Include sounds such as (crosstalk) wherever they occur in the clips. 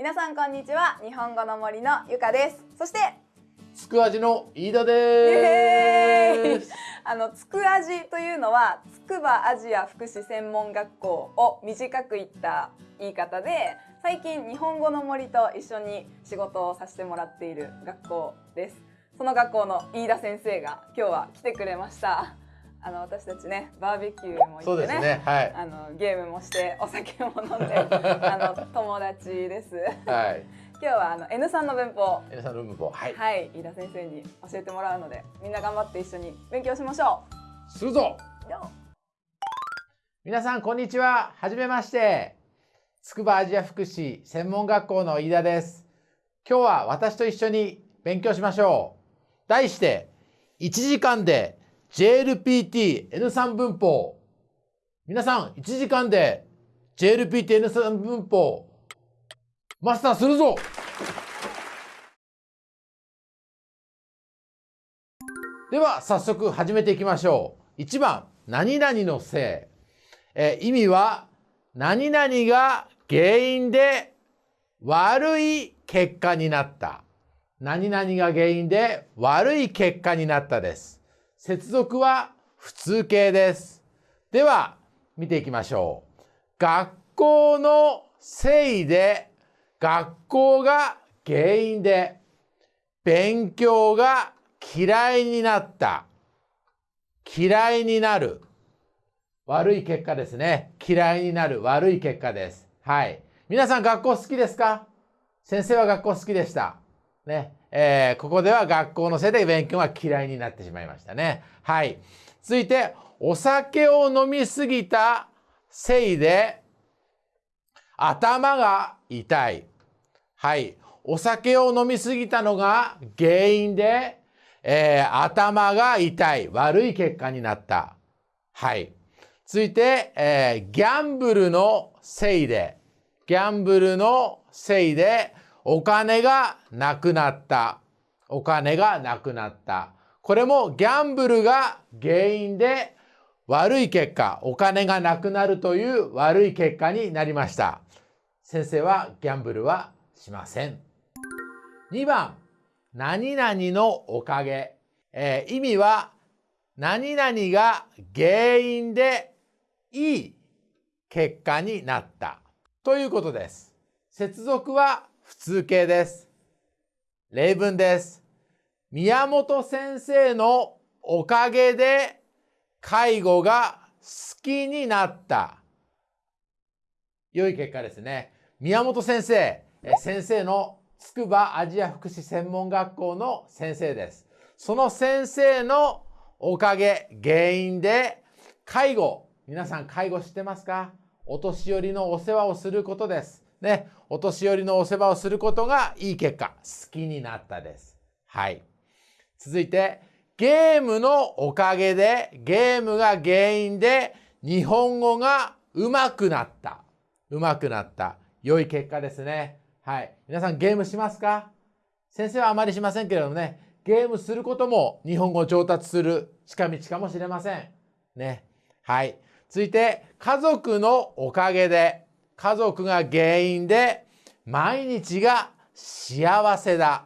皆さんこんにちは。日本語の森のゆかです。そしてつく味の飯田です。あのつく味というのは筑波アジア福祉専門学校を短く言った言い方で最近日本語の森と一緒に仕事をさせてもらっている学校です。その学校の飯田先生が今日は来てくれましたあの私たちねバーベキューも行ってね、ねはい、あのゲームもしてお酒も飲んで (laughs) あの友達です。はい。今日はあの N さんの文法 N さんの文法はい、はい、飯田先生に教えてもらうのでみんな頑張って一緒に勉強しましょう。するぞ。皆さんこんにちは。はじめまして。筑波アジア福祉専門学校の飯田です。今日は私と一緒に勉強しましょう。題して1時間で JLPT-N3 文法。皆さん、1時間で JLPT-N3 文法、マスターするぞでは、早速始めていきましょう。1番、何々のせい。え意味は、何々が原因で悪い結果になった。何々が原因で悪い結果になったです。接続は普通形です。では、見ていきましょう。学校のせいで、学校が原因で、勉強が嫌いになった。嫌いになる。悪い結果ですね。嫌いになる悪い結果です。はい。皆さん学校好きですか？先生は学校好きでした。ね。えー、ここでは学校のせいで勉強が嫌いになってしまいましたね。はい。続いて、お酒を飲みすぎたせいで頭が痛い。はい。お酒を飲みすぎたのが原因で、えー、頭が痛い。悪い結果になった。はい。続いて、えー、ギャンブルのせいで、ギャンブルのせいで、お金がなくなった。お金がなくなった。これもギャンブルが原因で悪い結果、お金がなくなるという悪い結果になりました。先生はギャンブルはしません。2番、何々のおかげ。えー、意味は、何々が原因でいい結果になったということです。接続は普通形です。例文です。宮本先生のおかげで介護が好きになった。良い結果ですね。宮本先生、先生の筑波アジア福祉専門学校の先生です。その先生のおかげ、原因で介護、皆さん介護知ってますか？お年寄りのお世話をすることです。ね、お年寄りのお世話をすることがいい結果、好きになったです。はい。続いて、ゲームのおかげで、ゲームが原因で日本語が上手くなった。上手くなった。良い結果ですね。はい。皆さんゲームしますか？先生はあまりしませんけれどもね、ゲームすることも日本語を上達する近道かもしれません。ね。はい。続いて、家族のおかげで、家族が原因で毎日が幸せだ。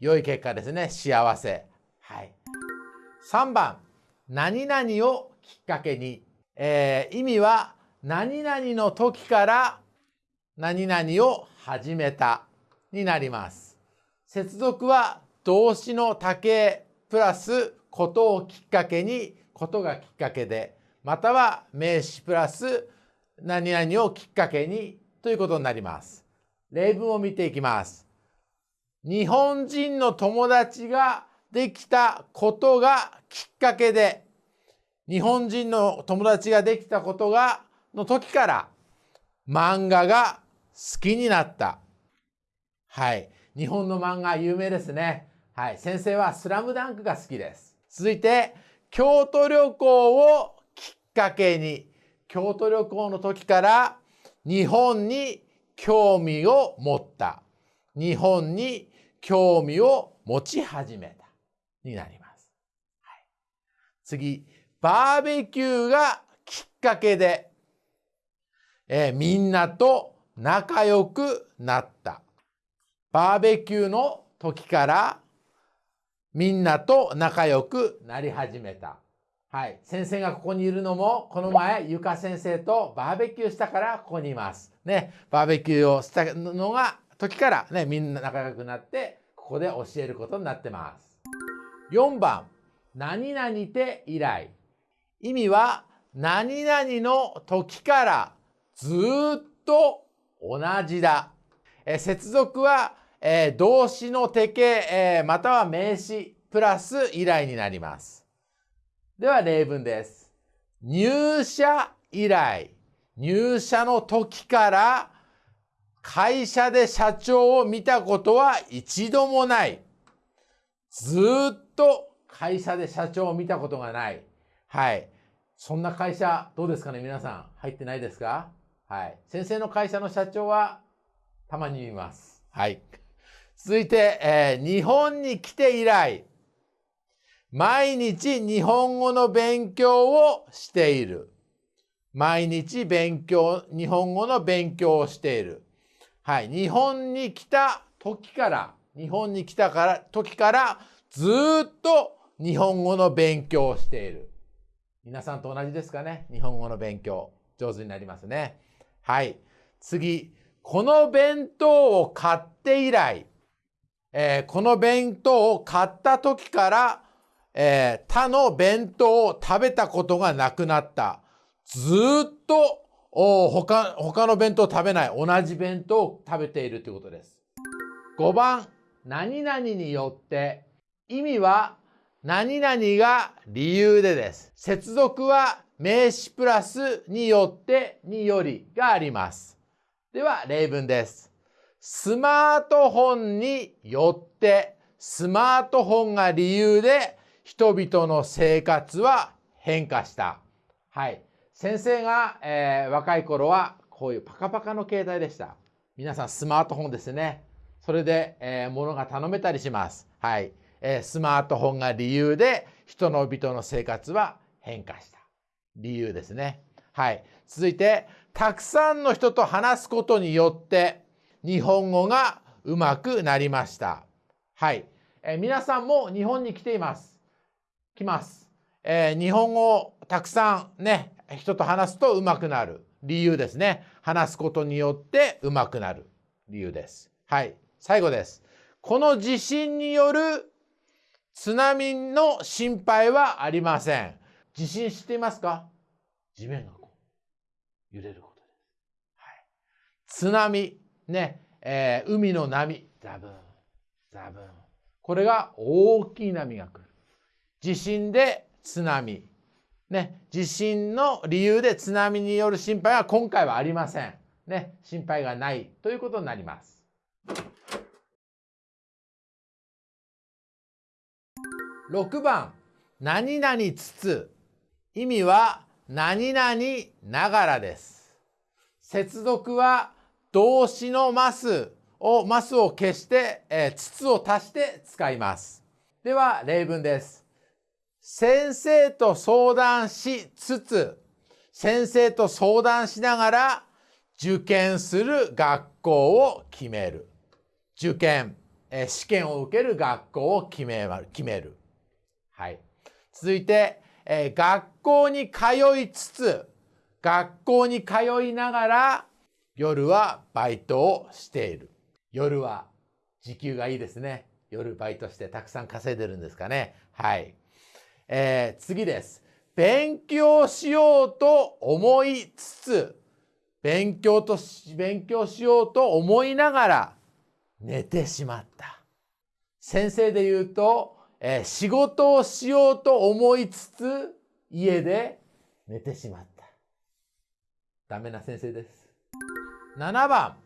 良い結果ですね。幸せ。はい。3番、何々をきっかけに。えー、意味は何々の時から何々を始めたになります。接続は動詞の多形プラスことをきっかけに、ことがきっかけで、または名詞プラス何々をきっかけにということになります。例文を見ていきます。日本人の友達ができたことがきっかけで、日本人の友達ができたことが、の時から漫画が好きになった。はい。日本の漫画有名ですね。はい。先生はスラムダンクが好きです。続いて、京都旅行をきっかけに、京都旅行の時から日本に興味を持った。日本に興味を持ち始めた。になります。はい、次、バーベキューがきっかけで、えー、みんなと仲良くなった。バーベキューの時からみんなと仲良くなり始めた。はい。先生がここにいるのも、この前、ゆか先生とバーベキューしたからここにいます。ね。バーベキューをしたのが、時からね、みんな仲良くなって、ここで教えることになってます。4番、何々て以来。意味は、何々の時からずっと同じだ。え接続は、えー、動詞の手形、えー、または名詞プラス依頼になります。では例文です。入社以来、入社の時から会社で社長を見たことは一度もない。ずっと会社で社長を見たことがない。はい。そんな会社どうですかね皆さん入ってないですか？はい。先生の会社の社長はたまに見ます。はい。続いて、えー、日本に来て以来、毎日日本語の勉強をしている。毎日勉強、日本語の勉強をしている。はい。日本に来た時から、日本に来たから時からずっと日本語の勉強をしている。皆さんと同じですかね？日本語の勉強。上手になりますね。はい。次。この弁当を買って以来、えー、この弁当を買った時から、えー、他の弁当を食べたことがなくなった。ずっと他他の弁当を食べない。同じ弁当を食べているということです。5番、何々によって、意味は何々が理由でです。接続は名詞プラスによってによりがあります。では例文です。スマートフォンによってスマートフォンが理由で人々の生活は変化した。はい。先生が、えー、若い頃はこういうパカパカの携帯でした。皆さんスマートフォンですね。それで、えー、物が頼めたりします。はい。えスマートフォンが理由で人の人の生活は変化した。理由ですね。はい。続いて、たくさんの人と話すことによって日本語がうまくなりました。はい。え皆さんも日本に来ています。来ます。えー、日本語をたくさんね、人と話すとうまくなる理由ですね。話すことによってうまくなる理由です。はい。最後です。この地震による津波の心配はありません。地震知っていますか？地面がこう揺れることです。はい、津波、ね、えー、海の波、ザブン、ザブン。これが大きい波が来る。地震で津波。ね、地震の理由で津波による心配は今回はありません。ね、心配がないということになります。6番、何々つつ。意味は、何々ながらです。接続は、動詞のマスを、マスを消して、えー、つつを足して使います。では、例文です。先生と相談しつつ、先生と相談しながら受験する学校を決める。受験、え試験を受ける学校を決め決める。はい。続いて、え、学校に通いつつ、学校に通いながら、夜はバイトをしている。夜は時給がいいですね。夜バイトしてたくさん稼いでるんですかね。はい。えー、次です。勉強しようと思いつつ、勉強とし勉強しようと思いながら寝てしまった。先生で言うと、えー、仕事をしようと思いつつ、家で寝てしまった。ダメな先生です。7番、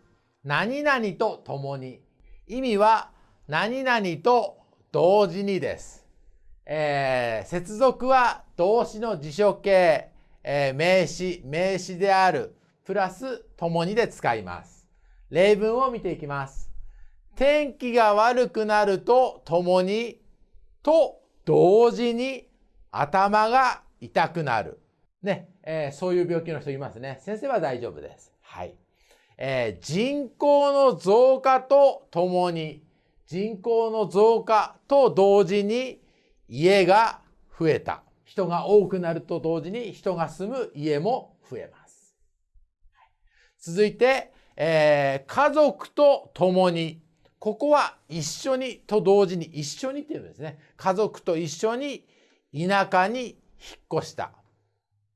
何々と共に。意味は、何々と同時にです。えー、接続は動詞の辞書形、えー、名詞、名詞である、プラス共にで使います。例文を見ていきます。天気が悪くなると共にと同時に頭が痛くなる。ね、えー、そういう病気の人いますね。先生は大丈夫です。はい。えー人口の増加とともに、人口の増加と同時に家が増えた。人が多くなると同時に人が住む家も増えます。続いて、えー家族と共に。ここは一緒にと同時に一緒にっていうんですね。家族と一緒に田舎に引っ越した。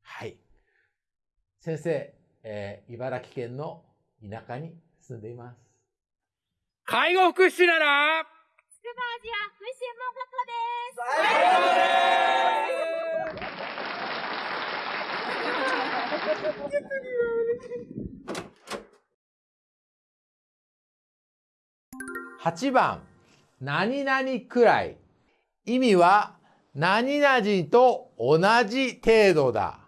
はい。先生、えー茨城県の田舎に住んでいます。介護福祉なら筑波アジア福祉専門学校です。8番、何々くらい。意味は、何々と同じ程度だ。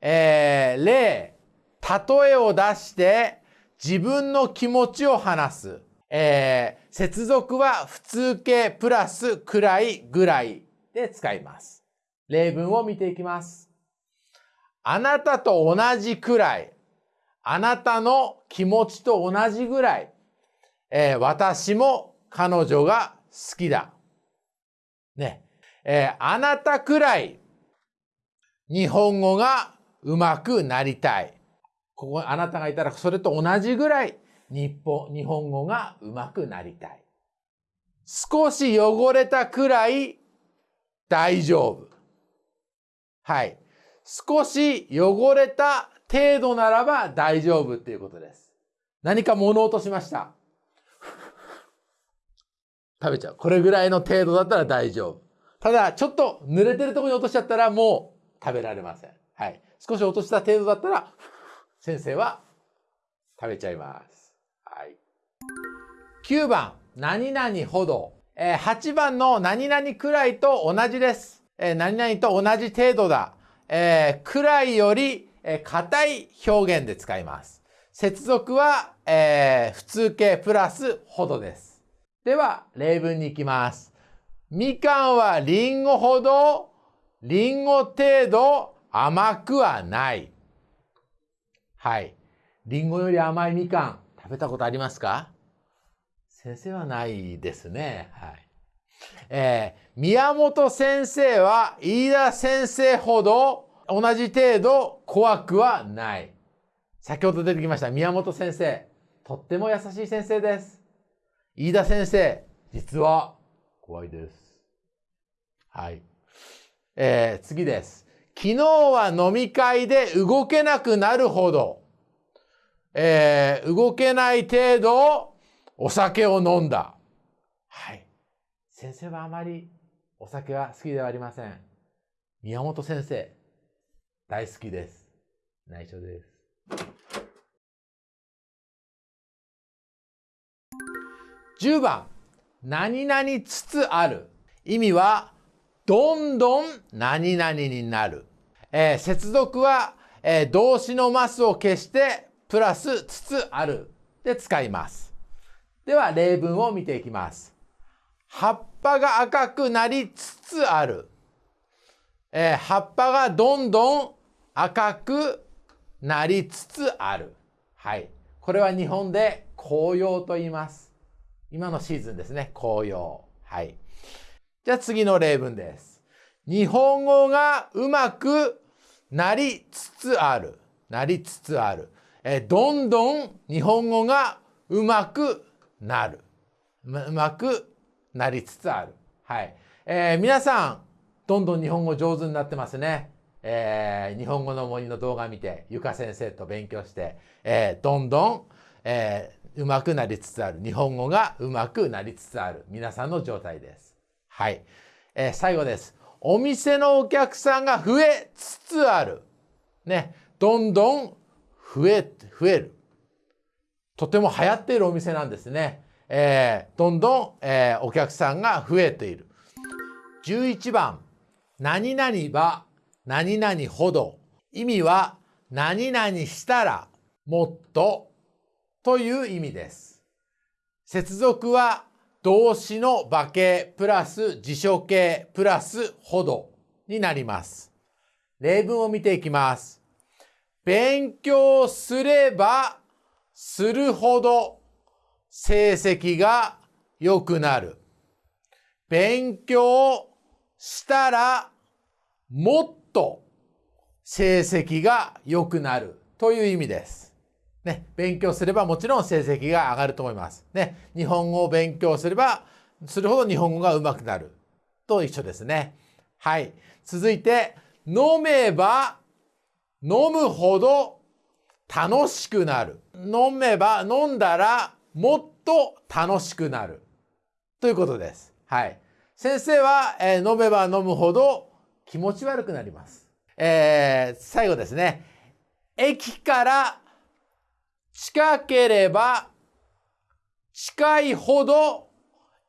えー、例、例えを出して自分の気持ちを話す。えー、接続は普通形プラスくらいぐらいで使います。例文を見ていきます。あなたと同じくらい。あなたの気持ちと同じぐらい。えー私も彼女が好きだ。ね。えーあなたくらい日本語が上手くなりたい。ここ、あなたがいたらそれと同じぐらい日本、日本語が上手くなりたい。少し汚れたくらい大丈夫。はい。少し汚れた程度ならば大丈夫っていうことです。何か物落としました？食べちゃう。これぐらいの程度だったら大丈夫。ただ、ちょっと濡れてるとこに落としちゃったらもう食べられません。はい。少し落とした程度だったら、先生は食べちゃいます。9番、何々ほど。えー8番の何々くらいと同じです。えー何々と同じ程度だ。えーくらいより、えー硬い表現で使います。接続は、えー普通形プラスほどです。では、例文に行きます。みかんはりんごほど、りんご程度甘くはない。はい。りんごより甘いみかん、食べたことありますか？先生はないですね。はい。えー宮本先生は飯田先生ほど同じ程度怖くはない。先ほど出てきました宮本先生。とっても優しい先生です。飯田先生、実は怖いです。はい。えー次です。昨日は飲み会で動けなくなるほど、えー動けない程度お酒を飲んだ。はい。先生はあまりお酒は好きではありません。宮本先生、大好きです。内緒です。10番、何々つつある。意味は、どんどん何々になる。えー接続は、えー動詞のマスを消して、プラスつつあるで使います。では、例文を見ていきます。葉っぱが赤くなりつつある。えー葉っぱがどんどん赤くなりつつある。はい。これは日本で紅葉と言います。今のシーズンですね。紅葉。はい。じゃあ次の例文です。日本語がうまくなりつつある。なりつつある。えーどんどん日本語がうまくなる。ううまくなりつつある。はい。えー皆さん、どんどん日本語上手になってますね。えー日本語の森の動画見て、ゆか先生と勉強して、えーどんどん、えーうまくなりつつある。日本語がうまくなりつつある。皆さんの状態です。はい。えー最後です。お店のお客さんが増えつつある。ね。どんどん増え、増える。とても流行っているお店なんですね。えーどんどん、えーお客さんが増えている。11番、何々は何々ほど。意味は何々したらもっとという意味です。接続は動詞の場形プラス辞書形プラスほどになります。例文を見ていきます。勉強すればするほど成績が良くなる。勉強したらもっと成績が良くなるという意味です。ね、勉強すればもちろん成績が上がると思います。ね、日本語を勉強すればするほど日本語が上手くなると一緒ですね。はい。続いて、飲めば飲むほど楽しくなる。飲めば飲んだらもっと楽しくなる。ということです。はい。先生は、えー飲めば飲むほど気持ち悪くなります。えー最後ですね。駅から近ければ近いほど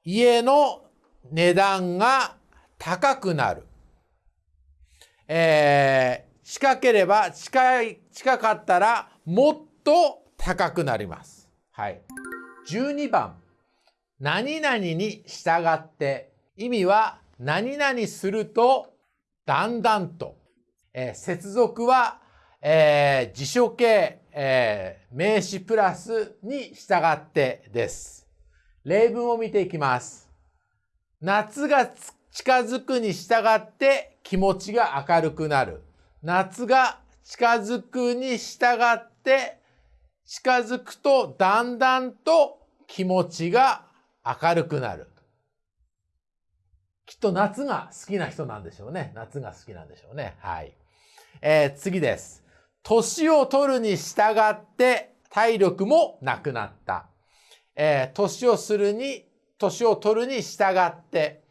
家の値段が高くなる。えー近ければ近い、近かったらもっと高くなります。はい。12番。何々に従って意味は何々するとだんだんと、えー接続は、えー辞書形、えー名詞プラスに従ってです。例文を見ていきます。夏が近づくに従って気持ちが明るくなる。夏が近づくに従って近づくとだんだんと気持ちが明るくなる。きっと夏が好きな人なんでしょうね。夏が好きなんでしょうね。はい。えー次です。年を取るに従って体力もなくなった。えー年をするに、年を取るに従って、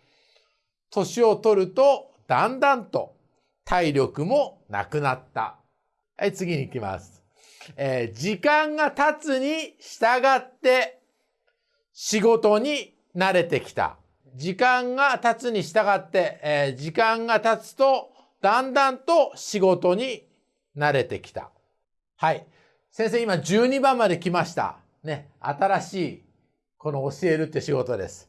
年を取るとだんだんと体力もなくなった。はい、次に行きます。えー時間が経つに従って仕事に慣れてきた。時間が経つに従って、えー時間が経つとだんだんと仕事に慣れてきた。はい。先生今12番まで来ました。ね。新しいこの教えるって仕事です。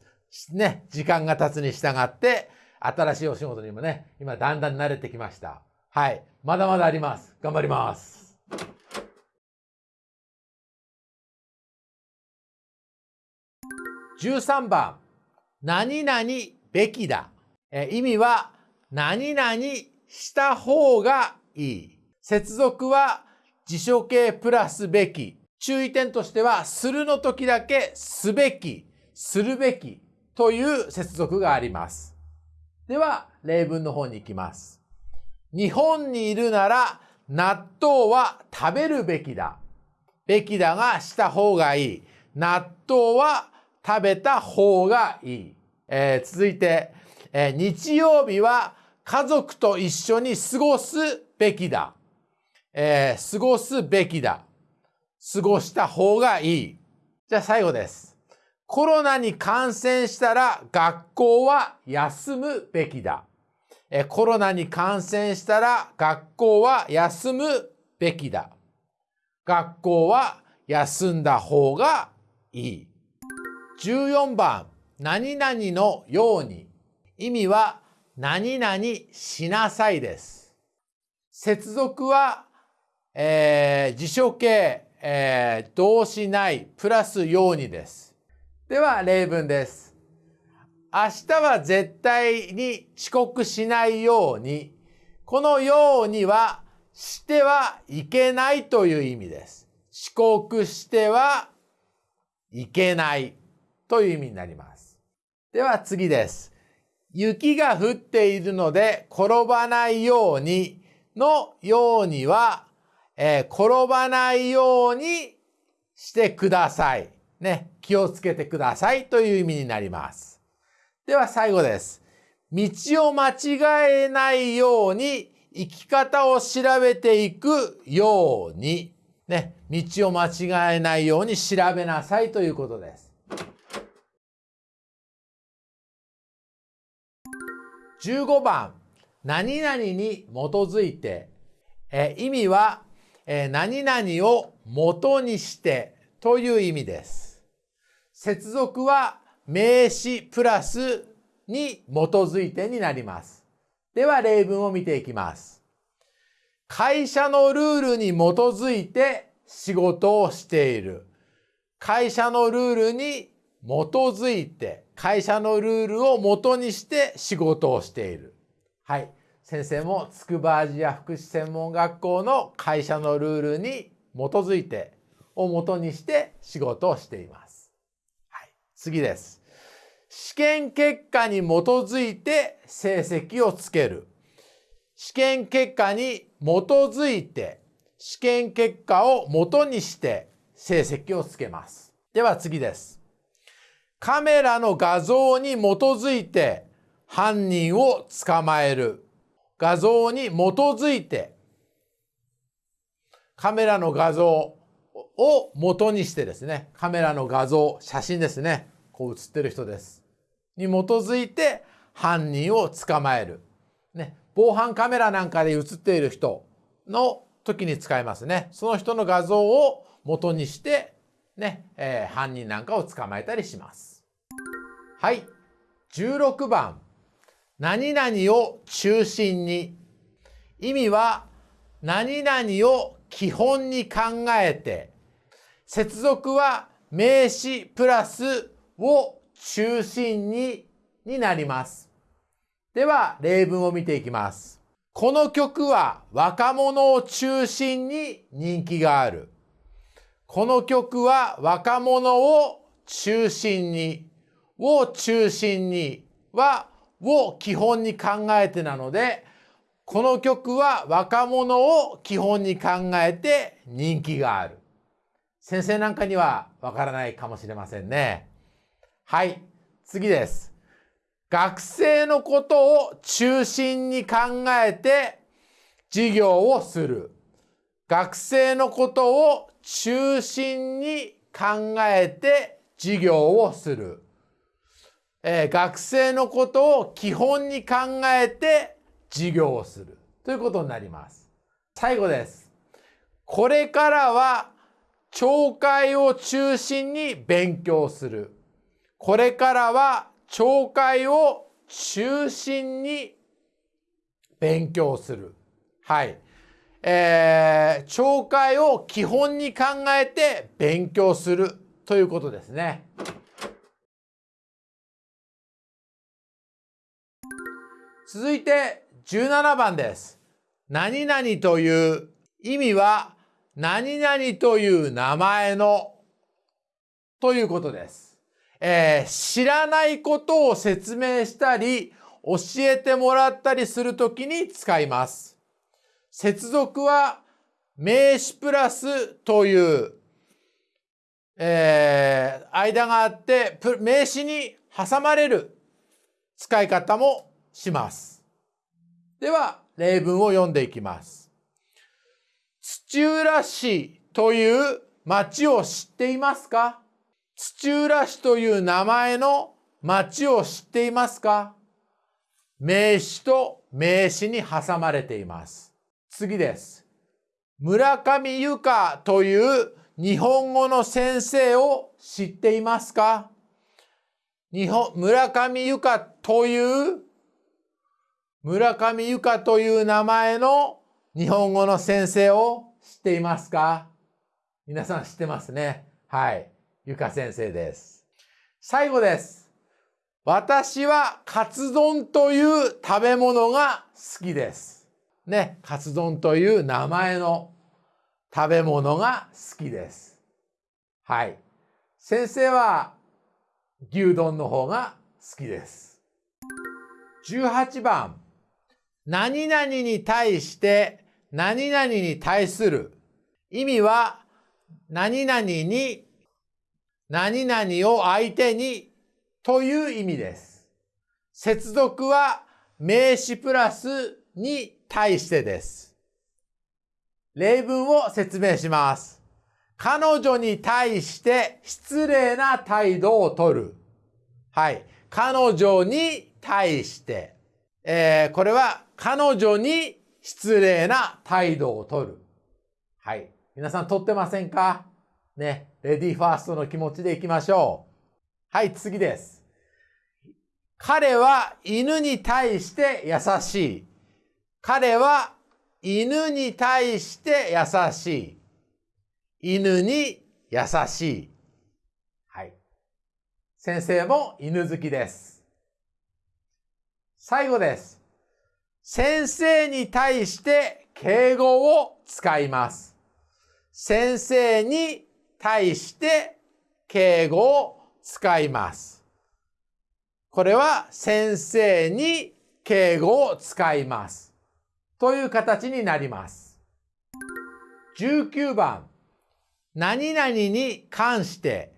ね。時間が経つに従って新しいお仕事にもね、今だんだん慣れてきました。はい。まだまだあります。頑張ります。13番、何々べきだ。え意味は、何々した方がいい。接続は辞書形プラスべき。注意点としては、するの時だけすべき、するべきという接続があります。では、例文の方に行きます。日本にいるなら納豆は食べるべきだ。べきだがした方がいい。納豆は食べた方がいい。えー続いて、えー日曜日は家族と一緒に過ごすべきだ。えー過ごすべきだ。過ごした方がいい。じゃあ最後です。コロナに感染したら学校は休むべきだ。えコロナに感染したら学校は休むべきだ。学校は休んだ方がいい。14番、何々のように。意味は、何々しなさいです。接続は、えー辞書形、えー動詞ない、プラスようにです。では、例文です。明日は絶対に遅刻しないように、このようにはしてはいけないという意味です。遅刻してはいけないという意味になります。では次です。雪が降っているので転ばないようにのようには、えー転ばないようにしてください。ね、気をつけてくださいという意味になります。では最後です。道を間違えないように生き方を調べていくように、ね、道を間違えないように調べなさいということです。15番、何々に基づいて、え意味は、えー何々を元にしてという意味です。接続は名詞プラスに基づいてになります。では例文を見ていきます。会社のルールに基づいて仕事をしている。会社のルールに基づいて、会社のルールを元にして仕事をしている。はい。先生も筑波アジア福祉専門学校の会社のルールに基づいて、を元にして仕事をしています。次です。試験結果に基づいて成績をつける。試験結果に基づいて試験結果を元にして成績をつけます。では次です。カメラの画像に基づいて犯人を捕まえる。画像に基づいてカメラの画像を元にしてですね、カメラの画像、写真ですね、こう写ってる人です。に基づいて犯人を捕まえる。ね、防犯カメラなんかで写っている人の時に使いますね。その人の画像を元にしてね、えー、犯人なんかを捕まえたりします。はい。16番。何々を中心に。意味は何々を基本に考えて、接続は名詞プラスを中心にになります。では、例文を見ていきます。この曲は若者を中心に人気がある。この曲は若者を中心に、を中心には、を基本に考えてなので、この曲は若者を基本に考えて人気がある。先生なんかにはわからないかもしれませんね。はい、次です。学生のことを中心に考えて授業をする。学生のことを中心に考えて授業をする。えー、学生のことを基本に考えて授業をする。ということになります。最後です。これからは懲戒を中心に勉強する。これからは懲戒を中心に勉強する。はい。えー、懲戒を基本に考えて勉強するということですね。続いて17番です。何々という意味は何々という名前のということです。えー、知らないことを説明したり、教えてもらったりするときに使います。接続は名詞プラスという、えー、間があって、名詞に挟まれる使い方もします。では、例文を読んでいきます。土浦市という町を知っていますか？土浦市という名前の町を知っていますか？名詞と名詞に挟まれています。次です。村上由香という日本語の先生を知っていますか？日本村上由香という村上由香という名前の日本語の先生を知っていますか？皆さん知ってますね。はい。ゆか先生です。最後です。私はカツ丼という食べ物が好きです。ね、カツ丼という名前の食べ物が好きです。はい。先生は牛丼の方が好きです。18番。何々に対して何々に対する意味は何々に何々を相手にという意味です。接続は名詞プラスに対してです。例文を説明します。彼女に対して失礼な態度をとる。はい。彼女に対して、えー、これは彼女に失礼な態度をとる。はい。皆さん取ってませんか？ね、レディーファーストの気持ちでいきましょう。はい、次です。彼は犬に対して優しい。彼は犬に対して優しい。犬に優しい。はい。先生も犬好きです。最後です。先生に対して敬語を使います。先生に対して敬語を使います。これは先生に敬語を使います。という形になります。19番、何々に関して、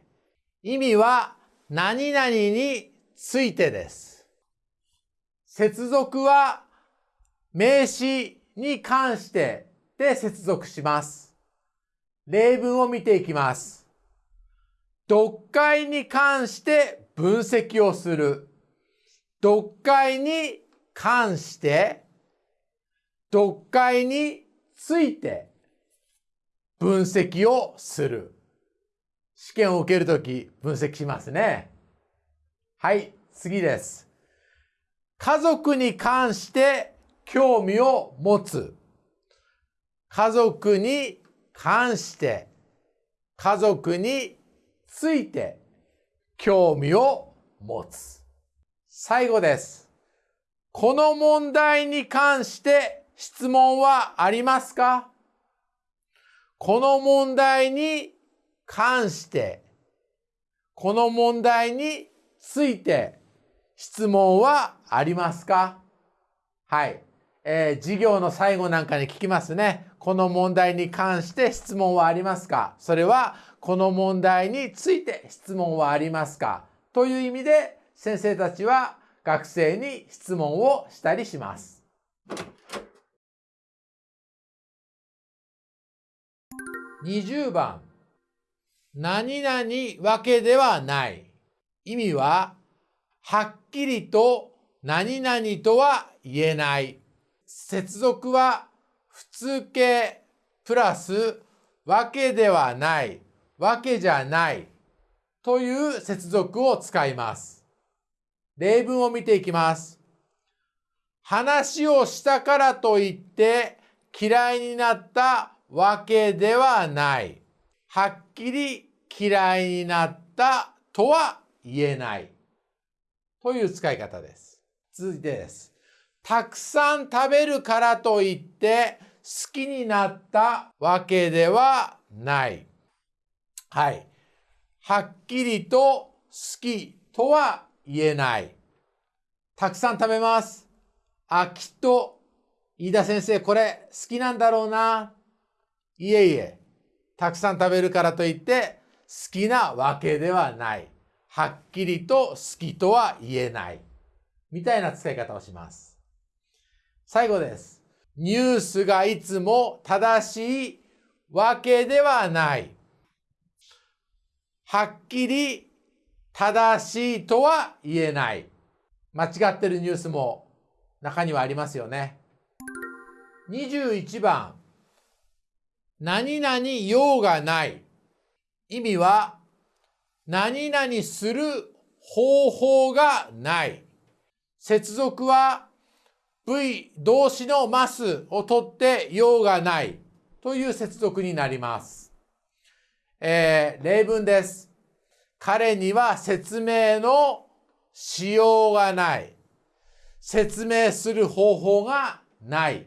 意味は何々についてです。接続は名詞に関してで接続します。例文を見ていきます。読解に関して分析をする。読解に関して、読解について分析をする。試験を受けるとき分析しますね。はい、次です。家族に関して興味を持つ。家族に関して、家族について興味を持つ。最後です。この問題に関して質問はありますか？この問題に関して、この問題について質問はありますか？はい。えー授業の最後なんかに聞きますね。この問題に関して質問はありますか？それは、この問題について質問はありますか？という意味で、先生たちは学生に質問をしたりします。20番。何々わけではない。意味は、はっきりと何々とは言えない。接続は普通形プラスわけではない、わけじゃないという接続を使います。例文を見ていきます。話をしたからといって嫌いになったわけではない。はっきり嫌いになったとは言えない。という使い方です。続いてです。たくさん食べるからといって好きになったわけではない。はい。はっきりと好きとは言えない。たくさん食べます。あ、きっと飯田先生これ好きなんだろうな。いえいえ。たくさん食べるからといって好きなわけではない。はっきりと好きとは言えない。みたいな使い方をします。最後です。ニュースがいつも正しいわけではない。はっきり正しいとは言えない。間違ってるニュースも中にはありますよね。21番。何々用がない。意味は何々する方法がない。接続は V 動詞のますを取って用がないという接続になります。えー例文です。彼には説明のしようがない。説明する方法がない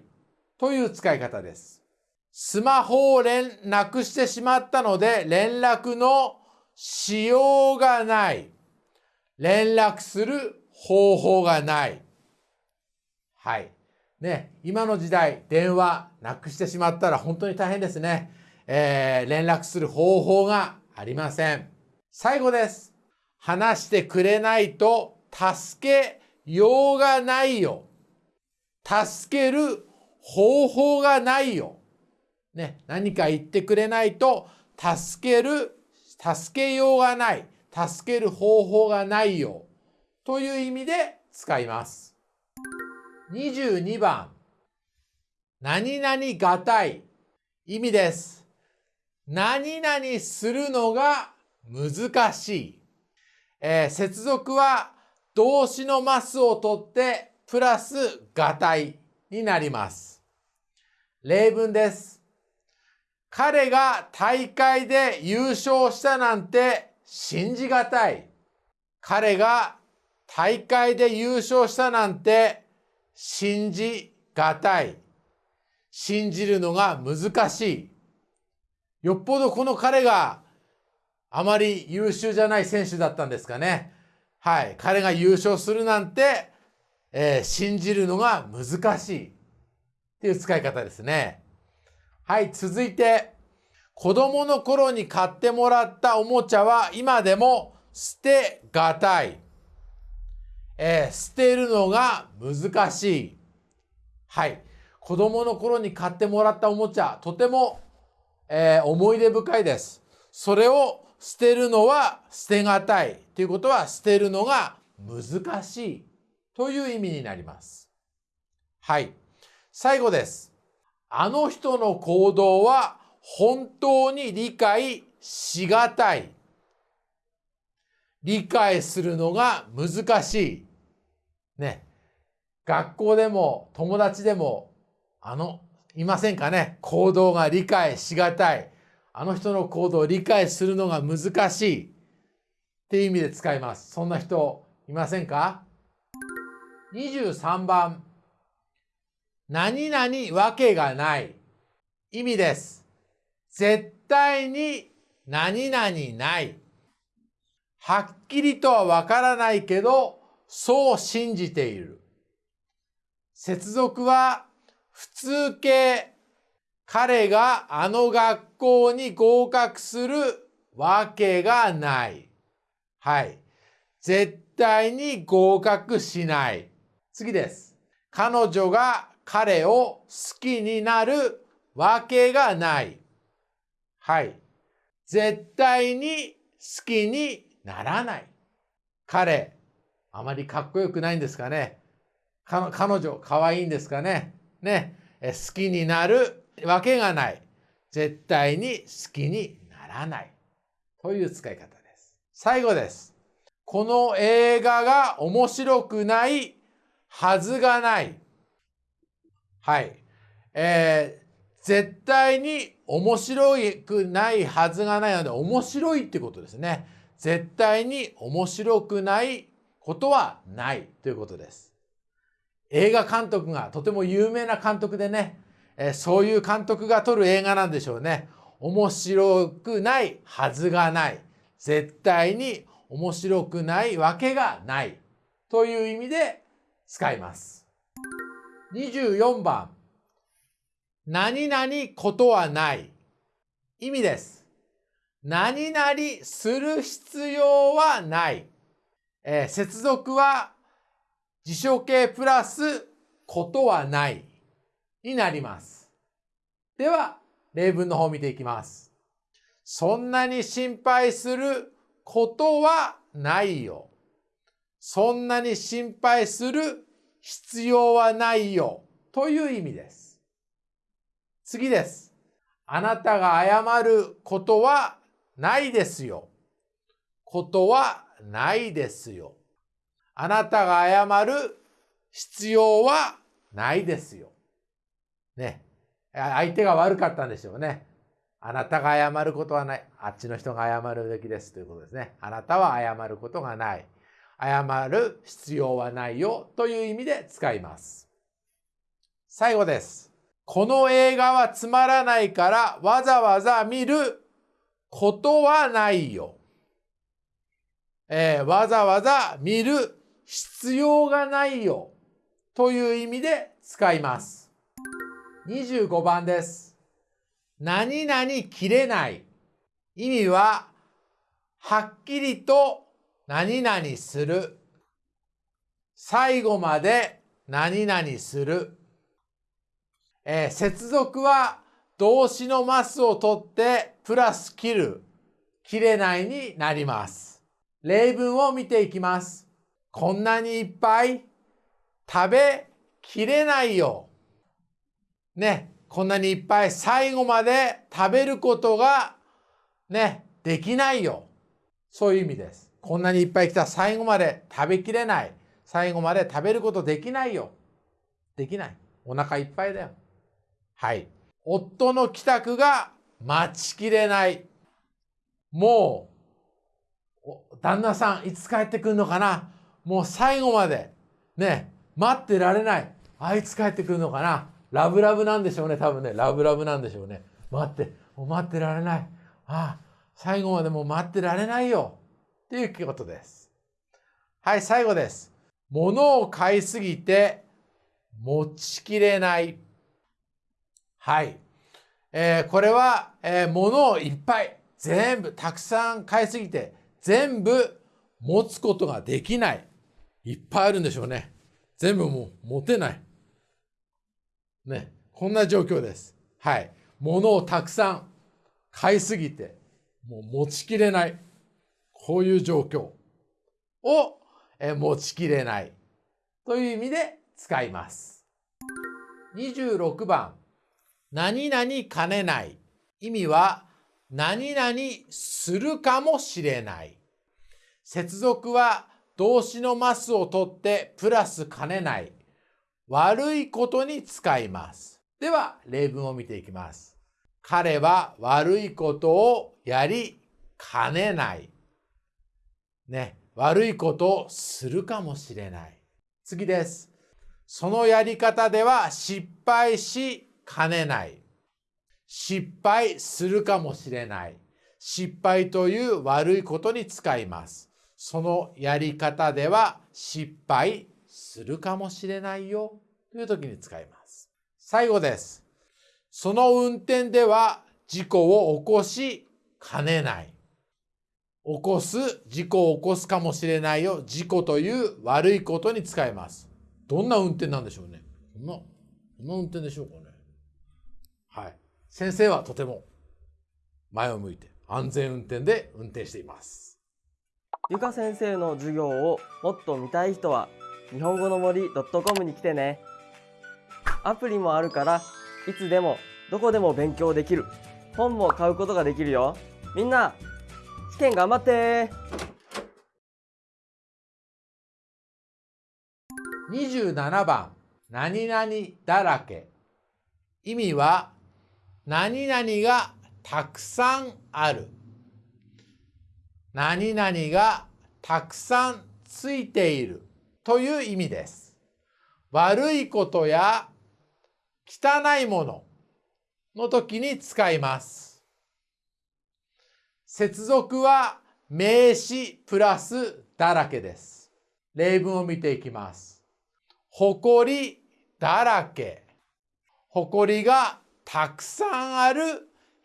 という使い方です。スマホを連なくしてしまったので連絡のしようがない。連絡する方法がない。はい。ね、今の時代、電話なくしてしまったら本当に大変ですね。えー連絡する方法がありません。最後です。話してくれないと助けようがないよ。助ける方法がないよ。ね、何か言ってくれないと助ける、助けようがない。助ける方法がないよ。という意味で使います。22番。何々がたい。意味です。何々するのが難しい。えー接続は動詞のますを取ってプラスがたいになります。例文です。彼が大会で優勝したなんて信じがたい。彼が大会で優勝したなんて信じがたい。信じるのが難しい。よっぽどこの彼があまり優秀じゃない選手だったんですかね。はい。彼が優勝するなんて、えー、信じるのが難しい。っていう使い方ですね。はい。続いて、子供の頃に買ってもらったおもちゃは今でも捨てがたい。えー、捨てるのが難しい。はい。子供の頃に買ってもらったおもちゃ、とても、えー、思い出深いです。それを捨てるのは捨てがたい。ということは捨てるのが難しい。という意味になります。はい。最後です。あの人の行動は本当に理解しがたい。理解するのが難しい。ね。学校でも友達でも、あの、いませんかね。行動が理解しがたい。あの人の行動を理解するのが難しい。っていう意味で使います。そんな人いませんか ?23 番。何々わけがない。意味です。絶対に何々ない。はっきりとはわからないけど、そう信じている。接続は普通形。彼があの学校に合格するわけがない。はい。絶対に合格しない。次です。彼女が彼を好きになるわけがない。はい。絶対に好きにならない。彼、あまりかっこよくないんですかね。彼女、可愛いんですかね。ね。好きになるわけがない。絶対に好きにならない。という使い方です。最後です。この映画が面白くないはずがない。はい。えー、絶対に面白くないはずがないので、面白いってことですね。絶対に面白くないことはないということです。映画監督がとても有名な監督でね、えそういう監督が撮る映画なんでしょうね。面白くないはずがない。絶対に面白くないわけがない。という意味で使います。24番。何々ことはない。意味です。何々する必要はない。えー、接続は辞書形プラスことはないになります。では、例文の方を見ていきます。そんなに心配することはないよ。そんなに心配する必要はないよ。という意味です。次です。あなたが謝ることはないですよ。ことはないですよ。あなたが謝る必要はないですよ。ね。相手が悪かったんでしょうね。あなたが謝ることはない。あっちの人が謝るべきですということですね。あなたは謝ることがない。謝る必要はないよという意味で使います。最後です。この映画はつまらないからわざわざ見ることはないよ。えー、わざわざ見る必要がないよという意味で使います。25番です。何々切れない。意味は、はっきりと何々する。最後まで何々する。えー、接続は動詞のマスを取ってプラス切る。切れないになります。例文を見ていきます。こんなにいっぱい食べきれないよ。ね、こんなにいっぱい最後まで食べることがね、できないよ。そういう意味です。こんなにいっぱい来た最後まで食べきれない。最後まで食べることできないよ。できない。お腹いっぱいだよ。はい。夫の帰宅が待ちきれない。もう、旦那さんいつ帰ってくるのかな？もう最後まで、ね、待ってられない。あいつ帰ってくるのかな？ラブラブなんでしょうね、多分ね。ラブラブなんでしょうね。待って、もう待ってられない。ああ、最後までもう待ってられないよ。っていうことです。はい、最後です。物を買いすぎて持ちきれない。はい。えーこれは、えー物をいっぱい、全部、たくさん買いすぎて、全部持つことができない。いっぱいあるんでしょうね。全部もう持てない。ね。こんな状況です。はい。物をたくさん買いすぎて、もう持ちきれない。こういう状況を、え持ちきれないという意味で使います。26番、何々兼ねない。意味は、何々するかもしれない。接続は動詞のマスを取ってプラス兼ねない。悪いことに使います。では、例文を見ていきます。彼は悪いことをやりかねない。ね、悪いことをするかもしれない。次です。そのやり方では失敗しかねない。失敗するかもしれない。失敗という悪いことに使います。そのやり方では失敗するかもしれないよという時に使います。最後です。その運転では事故を起こしかねない。起こす、事故を起こすかもしれないよ。事故という悪いことに使います。どんな運転なんでしょうね。こんな、こんな運転でしょうかね。はい。先生はとても前を向いて安全運転で運転しています。ゆか先生の授業をもっと見たい人は日本語の森 .com に来てねアプリもあるからいつでもどこでも勉強できる本も買うことができるよみんな試験頑張って27番、何々だらけ。意味は、何々がたくさんある。何々がたくさんついているという意味です。悪いことや汚いものの時に使います。接続は名詞プラスだらけです。例文を見ていきます。ほこりだらけ。ほこりがたくさんある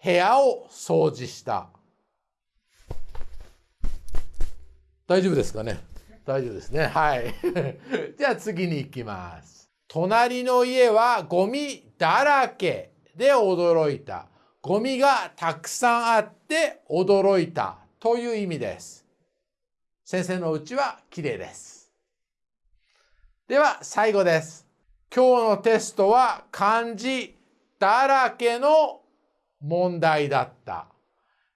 部屋を掃除した。大丈夫ですかね？大丈夫ですね。はい。(laughs) じゃあ次に行きます。隣の家はゴミだらけで驚いた。ゴミがたくさんあって驚いたという意味です。先生のうちは綺麗です。では最後です。今日のテストは漢字だらけの問題だった。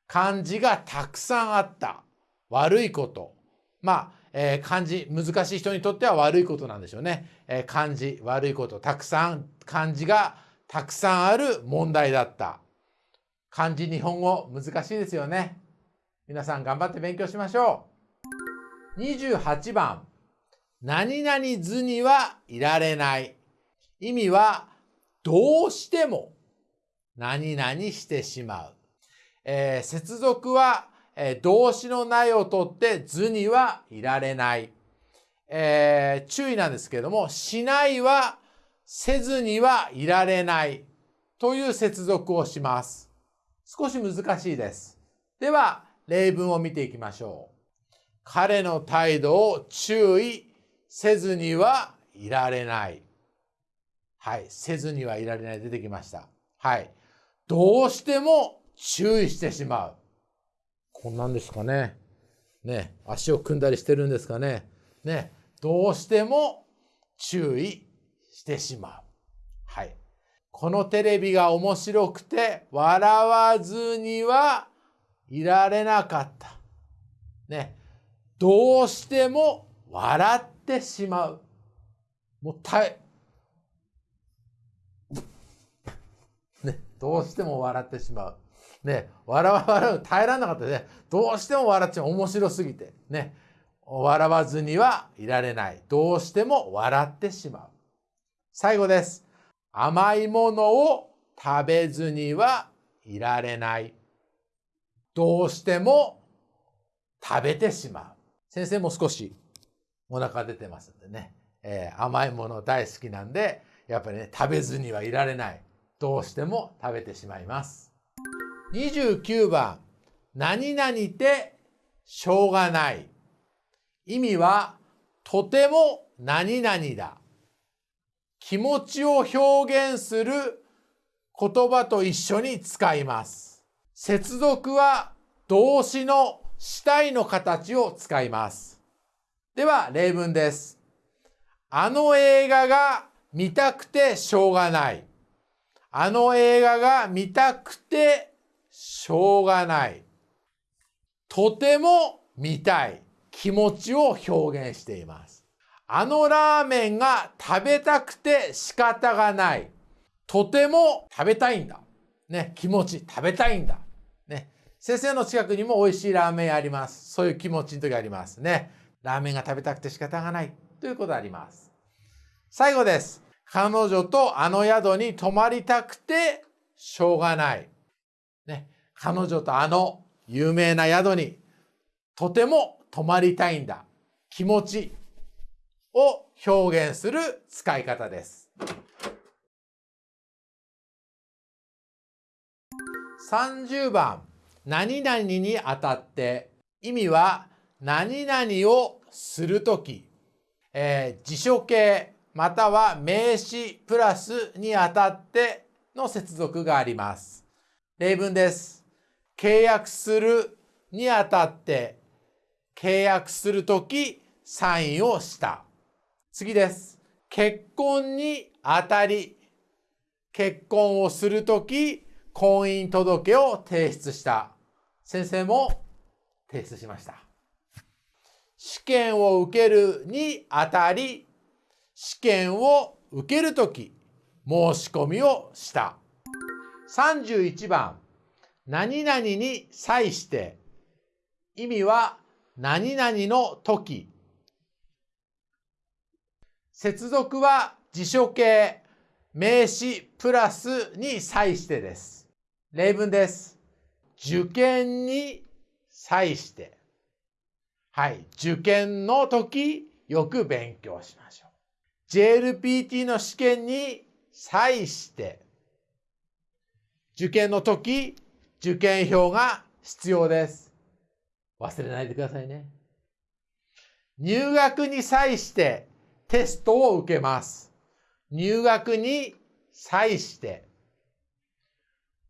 漢字がたくさんあった。悪いこと。まあ、えー漢字、難しい人にとっては悪いことなんでしょうね。えー漢字、悪いこと。たくさん、漢字がたくさんある問題だった。漢字、日本語、難しいですよね。皆さん頑張って勉強しましょう。28番。何々図にはいられない。意味は、どうしても何々してしまう。えー接続は、えー動詞のないを取って図にはいられない。えー注意なんですけども、しないはせずにはいられないという接続をします。少し難しいです。では、例文を見ていきましょう。彼の態度を注意せずにはいられない。はい。せずにはいられない出てきました。はい。どうしても注意してしまう。こんなんですかね。ね。足を組んだりしてるんですかね。ね。どうしても注意してしまう。はい。このテレビが面白くて笑わずにはいられなかった。ね。どうしても笑ってしまう。もうたえ、ね、どうしても笑ってしまう。ね、笑わ笑う耐えられなかったね。どうしても笑っちゃう。面白すぎて。ね。笑わずにはいられない。どうしても笑ってしまう。最後です。甘いものを食べずにはいられない。どうしても食べてしまう。先生も少しお腹出てますんでね。えー、甘いもの大好きなんで、やっぱりね、食べずにはいられない。どうしても食べてしまいます。29番、何々てしょうがない。意味は、とても何々だ。気持ちを表現する言葉と一緒に使います。接続は動詞の主体の形を使います。では例文です。あの映画が見たくてしょうがない。あの映画が見たくてしょうがない。とても見たい。気持ちを表現しています。あのラーメンが食べたくて仕方がない。とても食べたいんだ。ね、気持ち、食べたいんだ。ね、先生の近くにも美味しいラーメンあります。そういう気持ちの時ありますね。ラーメンが食べたくて仕方がない。ということあります。最後です。彼女とあの宿に泊まりたくてしょうがない。ね、彼女とあの有名な宿にとても泊まりたいんだ。気持ちを表現する使い方です。30番、何々にあたって意味は何々をするとき、えー、辞書形または名詞プラスにあたっての接続があります。例文です。契約するにあたって契約するときサインをした。次です。結婚にあたり結婚をするとき婚姻届を提出した。先生も提出しました。試験を受けるにあたり試験を受けるとき申し込みをした。31番何々に際して意味は何々の時接続は辞書形名詞プラスに際してです。例文です。受験に際して。はい。受験の時、よく勉強しましょう。JLPT の試験に際して。受験の時、受験票が必要です。忘れないでくださいね。入学に際してテストを受けます。入学に際して。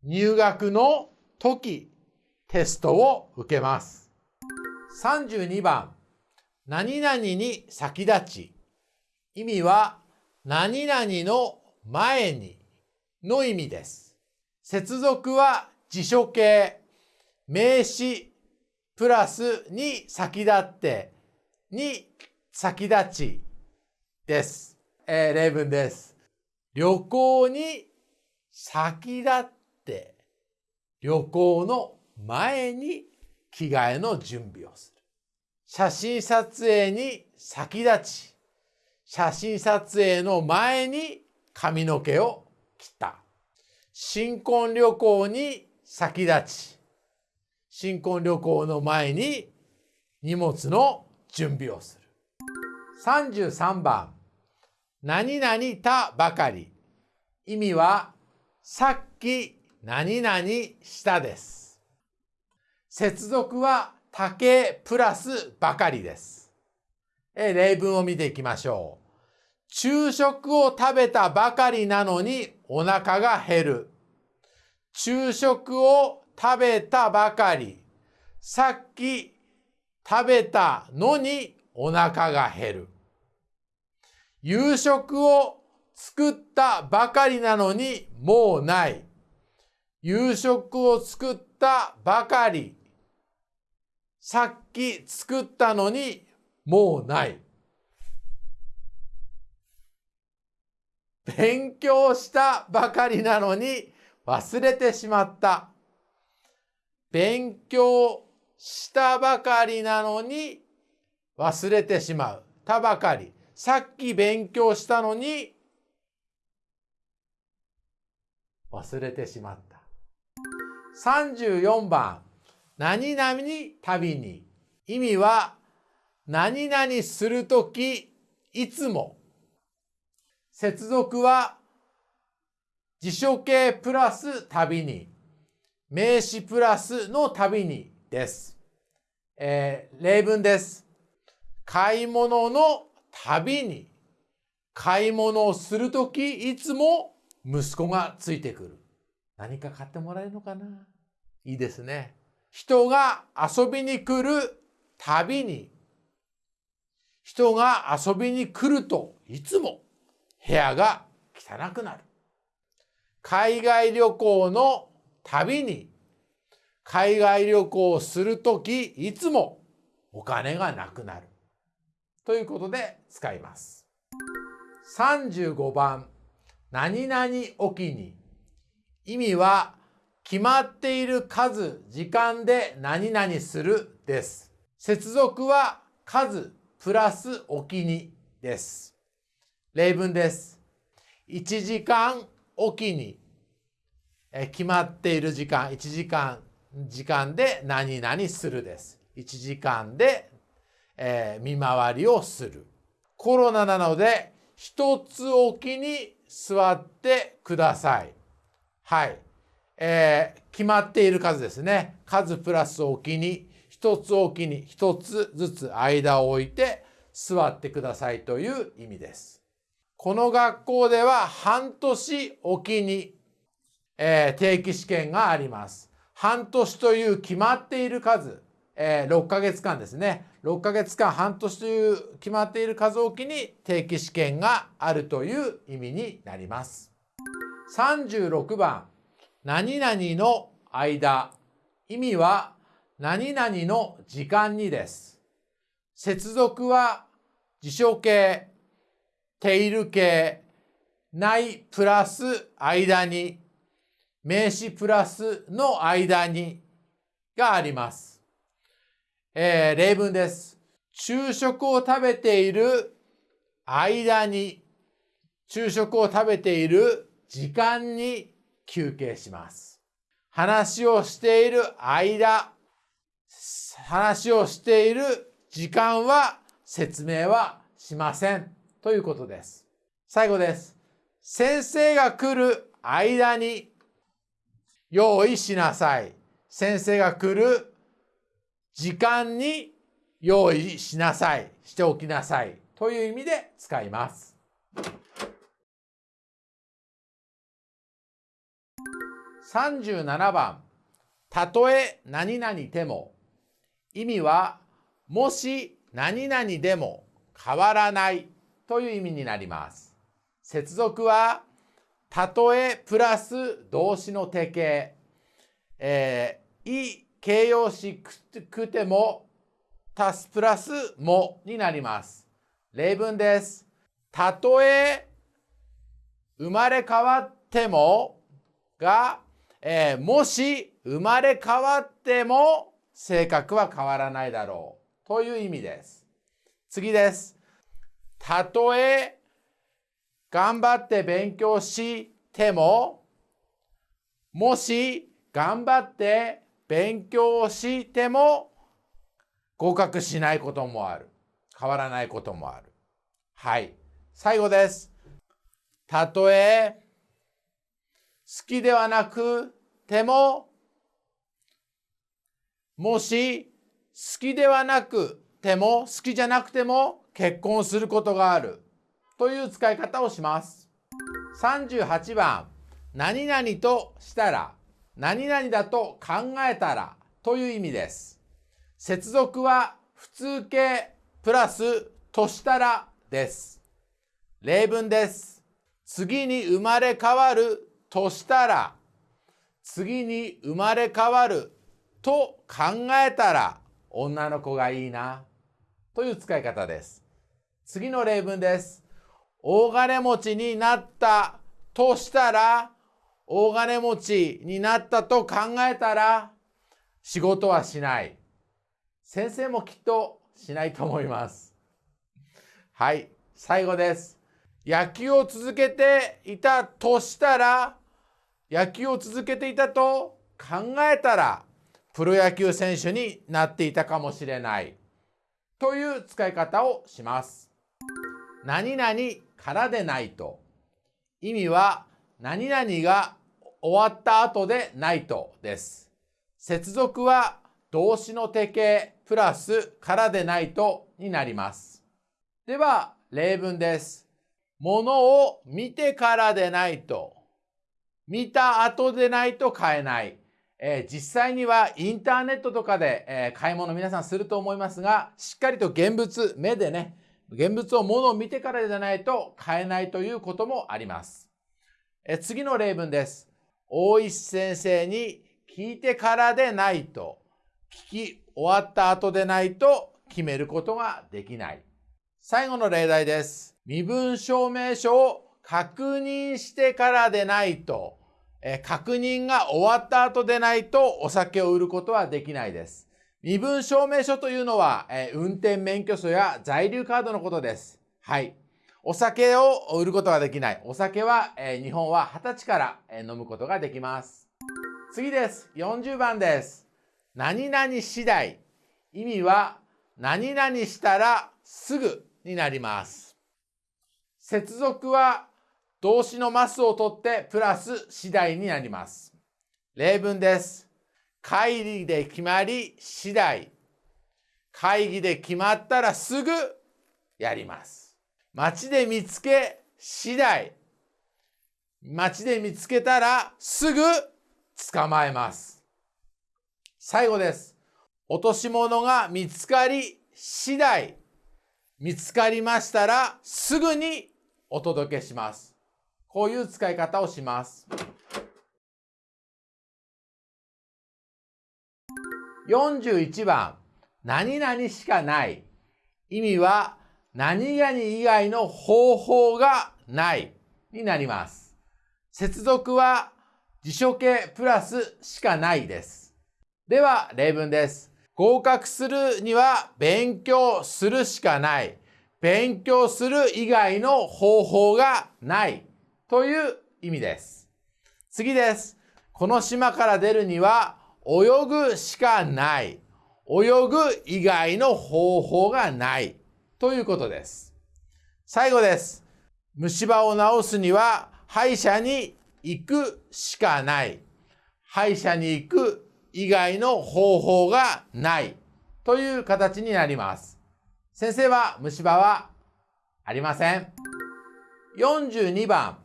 入学の時、テストを受けます。32番、何々に先立ち。意味は、何々の前にの意味です。接続は辞書形、名詞、プラスに先立って、に先立ちです。えー、例文です。旅行に先立って、旅行の前に着替えの準備をする。写真撮影に先立ち、写真撮影の前に髪の毛を切った。新婚旅行に先立ち、新婚旅行の前に荷物の準備をする。33番、何々たばかり。意味は、さっき何々したです。接続は竹プラスばかりです。え例文を見ていきましょう。昼食を食べたばかりなのにお腹が減る。昼食を食べたばかり。さっき食べたのにお腹が減る。夕食を作ったばかりなのにもうない。夕食を作ったばかり。さっき作ったのにもうない。勉強したばかりなのに忘れてしまった。勉強したばかりなのに忘れてしまう。たばかり。さっき勉強したのに忘れてしまった。34番、何々に旅に。意味は、何々するとき、いつも。接続は、辞書形プラス旅に。名詞プラスの旅にです。えー例文です。買い物の旅に。買い物をするとき、いつも息子がついてくる。何か買ってもらえるのかな？いいですね。人が遊びに来るたびに、人が遊びに来るといつも部屋が汚くなる。海外旅行のたびに、海外旅行をするときいつもお金がなくなる。ということで使います。35番、何々おきに。意味は決まっている数、時間で何々するです。接続は数プラスおきにです。例文です。1時間おきにえ決まっている時間、1時間、時間で何々するです。1時間で、えー見回りをする。コロナなので一つおきに座ってください。はい。えー決まっている数ですね。数プラスおきに、一つおきに一つずつ間を置いて座ってくださいという意味です。この学校では半年おきに、えー定期試験があります。半年という決まっている数、えー6ヶ月間ですね。6ヶ月間半年という決まっている数おきに定期試験があるという意味になります。36番、何々の間。意味は何々の時間にです。接続は辞書形、テイル形、ないプラス間に、名詞プラスの間にがあります。えー例文です。昼食を食べている間に、昼食を食べている時間に休憩します。話をしている間、話をしている時間は説明はしません。ということです。最後です。先生が来る間に用意しなさい。先生が来る時間に用意しなさい。しておきなさい。という意味で使います。37番。たとえ何々でも。意味は、もし何々でも変わらないという意味になります。接続は、たとえプラス動詞の定型。えー、い形容詞くても、足すプラスもになります。例文です。たとえ生まれ変わってもが、えーもし生まれ変わっても性格は変わらないだろうという意味です。次です。たとえ頑張って勉強してももし頑張って勉強しても合格しないこともある。変わらないこともある。はい。最後です。たとえ好きではなくてももし好きではなくても好きじゃなくても結婚することがあるという使い方をします。38番何々としたら何々だと考えたらという意味です。接続は普通形プラスとしたらです。例文です。次に生まれ変わるとしたら次に生まれ変わると考えたら女の子がいいなという使い方です。次の例文です。大金持ちになったとしたら大金持ちになったと考えたら仕事はしない。先生もきっとしないと思います。はい、最後です。野球を続けていたとしたら、野球を続けていたと考えたら、プロ野球選手になっていたかもしれない。という使い方をします。何々からでないと。意味は何々が終わった後でないとです。接続は動詞の定型プラスからでないとになります。では例文です。ものを見てからでないと。見た後でないと買えない。えー実際にはインターネットとかで、えー買い物皆さんすると思いますが、しっかりと現物、目でね、現物を物を見てからじゃないと買えないということもあります。えー次の例文です。大石先生に聞いてからでないと、聞き終わった後でないと決めることができない。最後の例題です。身分証明書を確認してからでないと、え確認が終わった後でないとお酒を売ることはできないです。身分証明書というのは、え運転免許証や在留カードのことです。はい。お酒を売ることができない。お酒は、え日本は20歳から、え飲むことができます。次です。40番です。何々次第。意味は何々したらすぐになります。接続は動詞のマスを取ってプラス次第になります。例文です。会議で決まり次第。会議で決まったらすぐやります。街で見つけ次第。街で見つけたらすぐ捕まえます。最後です。落とし物が見つかり次第。見つかりましたらすぐにお届けします。こういう使い方をします。41番、何々しかない。意味は、何々以外の方法がないになります。接続は辞書形プラスしかないです。では、例文です。合格するには勉強するしかない。勉強する以外の方法がないという意味です。次です。この島から出るには泳ぐしかない。泳ぐ以外の方法がないということです。最後です。虫歯を治すには歯医者に行くしかない。歯医者に行く以外の方法がないという形になります。先生は虫歯はありません。42番、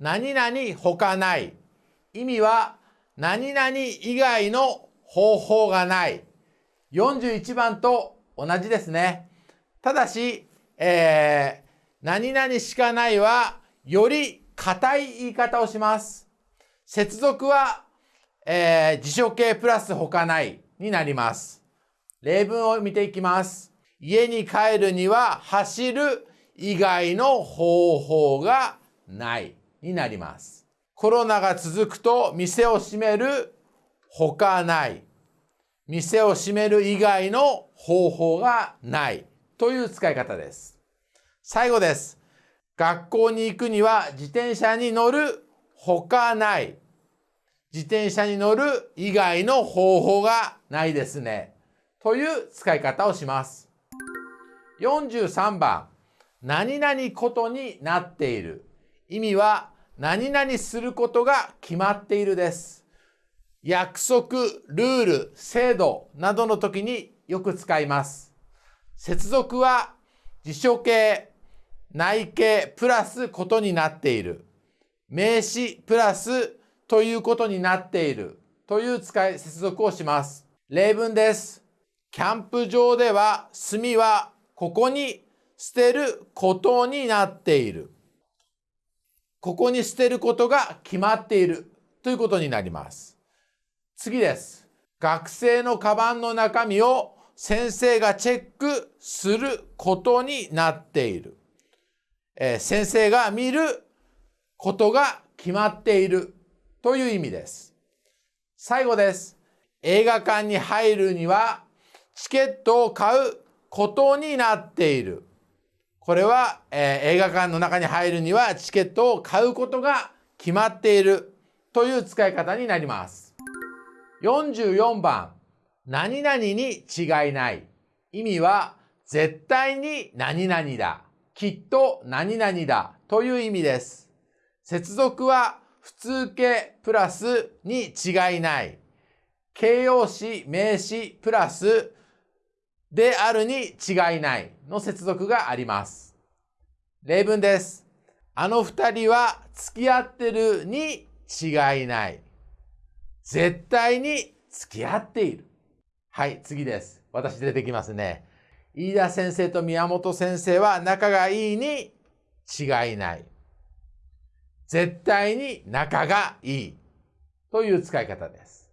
何々他ない。意味は何々以外の方法がない。41番と同じですね。ただし、えー何々しかないはより硬い言い方をします。接続は、えー辞書形プラス他ないになります。例文を見ていきます。家に帰るには走る以外の方法がないになります。コロナが続くと店を閉める他ない。店を閉める以外の方法がないという使い方です。最後です。学校に行くには自転車に乗る他ない。自転車に乗る以外の方法がないですね。という使い方をします。43番、何々ことになっている。意味は、何々することが決まっているです。約束、ルール、制度などの時によく使います。接続は辞書形、内形プラスことになっている。名詞プラスということになっているという使い接続をします。例文です。キャンプ場では炭はここに捨てることになっている。ここに捨てることが決まっているということになります。次です。学生のカバンの中身を先生がチェックすることになっている。えー先生が見ることが決まっているという意味です。最後です。映画館に入るにはチケットを買うことになっている。これは、えー映画館の中に入るにはチケットを買うことが決まっているという使い方になります。44番、何々に違いない。意味は絶対に何々だ。きっと何々だという意味です。接続は普通形プラスに違いない。形容詞、名詞プラスであるに違いないの接続があります。例文です。あの二人は付き合ってるに違いない。絶対に付き合っている。はい、次です。私出てきますね。飯田先生と宮本先生は仲がいいに違いない。絶対に仲がいいという使い方です。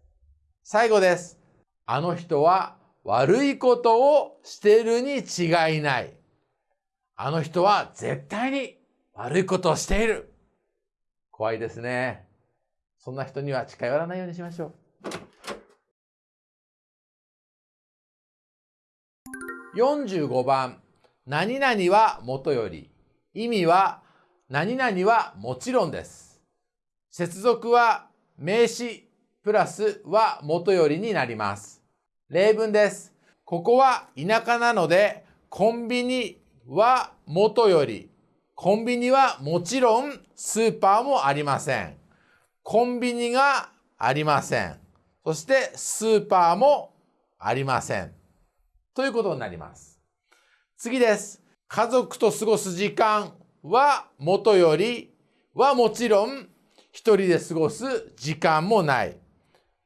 最後です。あの人は悪いことをしているに違いない。あの人は絶対に悪いことをしている。怖いですね。そんな人には近寄らないようにしましょう。45番、何々はもとより。意味は、何々はもちろんです。接続は名詞プラスはもとよりになります。例文です。ここは田舎なので、コンビニはもとより。コンビニはもちろんスーパーもありません。コンビニがありません。そしてスーパーもありません。ということになります。次です。家族と過ごす時間はもとよりはもちろん一人で過ごす時間もない。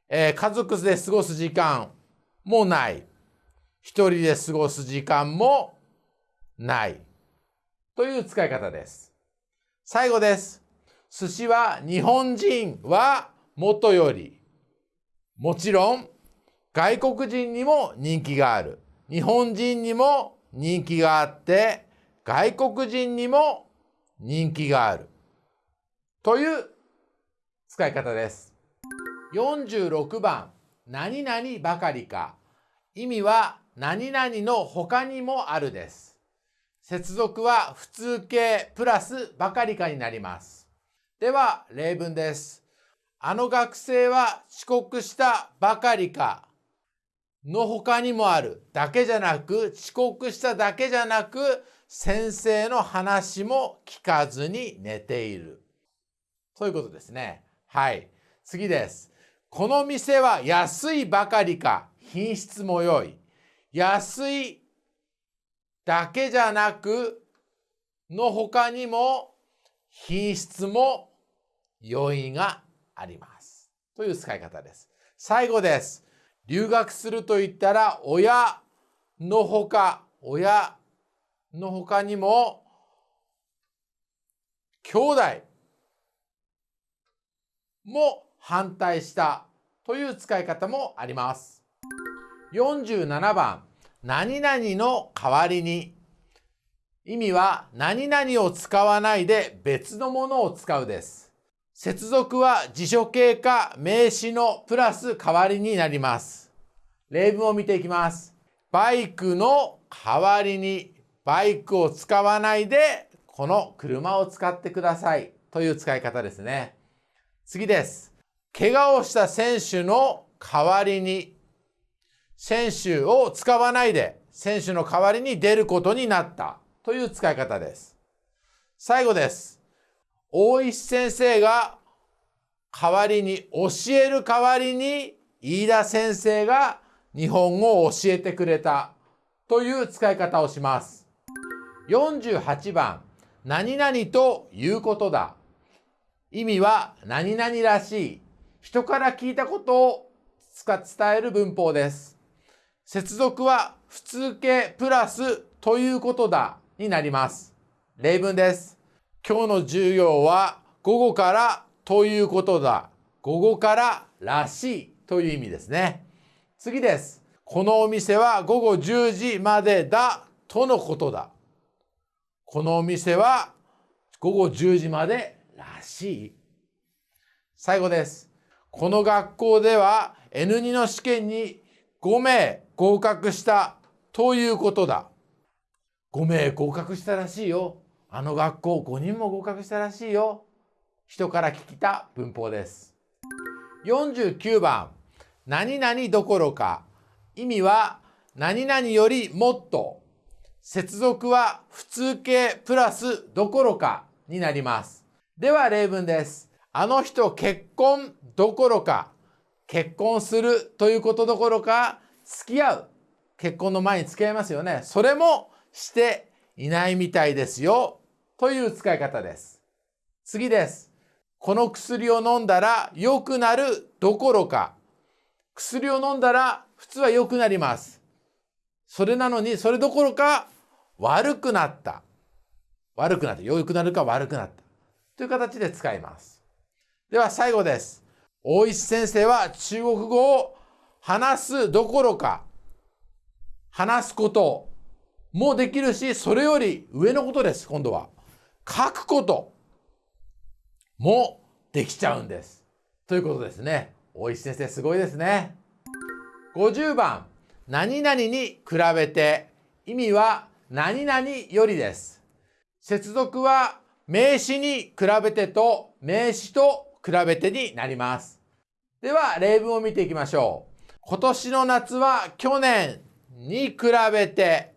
えー家族で過ごす時間もない。一人で過ごす時間もない。という使い方です。最後です。寿司は日本人はもとより。もちろん外国人にも人気がある。日本人にも人気があって、外国人にも人気がある。という使い方です。46番、何々ばかりか。意味は何々の他にもあるです。接続は普通形プラスばかりかになります。では例文です。あの学生は遅刻したばかりかの他にもあるだけじゃなく遅刻しただけじゃなく先生の話も聞かずに寝ている。そういうことですね。はい。次です。この店は安いばかりか品質も良い。安いだけじゃなくの他にも品質も良いがあります。という使い方です。最後です。留学すると言ったら親のほか、親のほかにも兄弟も反対したという使い方もあります。47番、何々の代わりに。意味は何々を使わないで別のものを使うです。接続は辞書形か名詞のプラス代わりになります。例文を見ていきます。バイクの代わりにバイクを使わないでこの車を使ってくださいという使い方ですね。次です。怪我をした選手の代わりに選手を使わないで選手の代わりに出ることになったという使い方です。最後です。大石先生が代わりに教える代わりに飯田先生が日本語を教えてくれたという使い方をします。48番何々ということだ。意味は何々らしい人から聞いたことを伝える文法です。接続は普通形プラスということだになります。例文です。今日の授業は午後からということだ。午後かららしいという意味ですね。次です。このお店は午後10時までだとのことだ。このお店は午後10時までらしい。最後です。この学校では N2 の試験に5名合格したということだ。5名合格したらしいよ。あの学校5人も合格したらしいよ。人から聞いた文法です。49番、何々どころか。意味は、何々よりもっと。接続は普通形プラスどころかになります。では例文です。あの人結婚どころか、結婚するということどころか、付き合う。結婚の前に付き合いますよね。それもしていないみたいですよ。という使い方です。次です。この薬を飲んだら良くなるどころか、薬を飲んだら普通は良くなります。それなのに、それどころか悪くなった。悪くなった。良くなるか悪くなった。という形で使います。では最後です。大石先生は中国語を話すどころか、話すこともできるし、それより上のことです、今度は。書くこともできちゃうんです。ということですね。大石先生すごいですね。50番、何々に比べて意味は何々よりです。接続は名詞に比べてと名詞と比べてになります。では例文を見ていきましょう。今年の夏は去年に比べて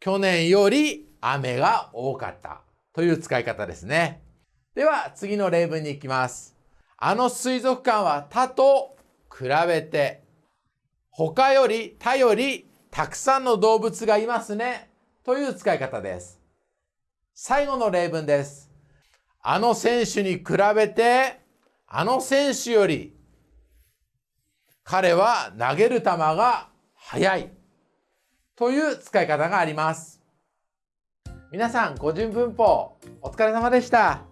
去年より雨が多かったという使い方ですね。では次の例文に行きます。あの水族館は他と比べて他より他よりたくさんの動物がいますねという使い方です。最後の例文です。あの選手に比べてあの選手より彼は投げる球が速いという使い方があります。皆さん、語順文法お疲れ様でした。